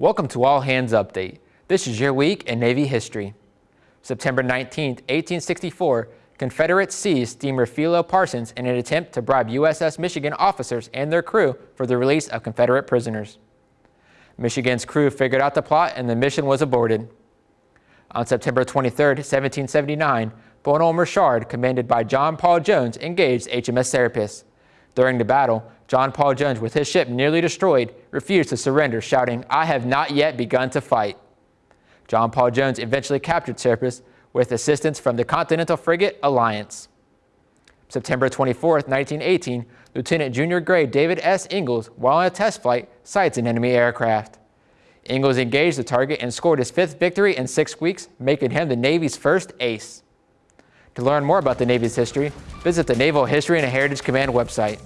Welcome to All Hands Update. This is your week in Navy history. September 19, 1864, Confederates seized steamer Philo Parsons in an attempt to bribe USS Michigan officers and their crew for the release of Confederate prisoners. Michigan's crew figured out the plot and the mission was aborted. On September 23, 1779, Bonhomme Richard, commanded by John Paul Jones, engaged HMS Serapis. During the battle, John Paul Jones, with his ship nearly destroyed, refused to surrender, shouting, I have not yet begun to fight. John Paul Jones eventually captured Serapis with assistance from the Continental frigate Alliance. September 24, 1918, Lieutenant Junior Grade David S. Ingalls, while on a test flight, sights an enemy aircraft. Ingalls engaged the target and scored his fifth victory in six weeks, making him the Navy's first ace. To learn more about the Navy's history, visit the Naval History and Heritage Command website.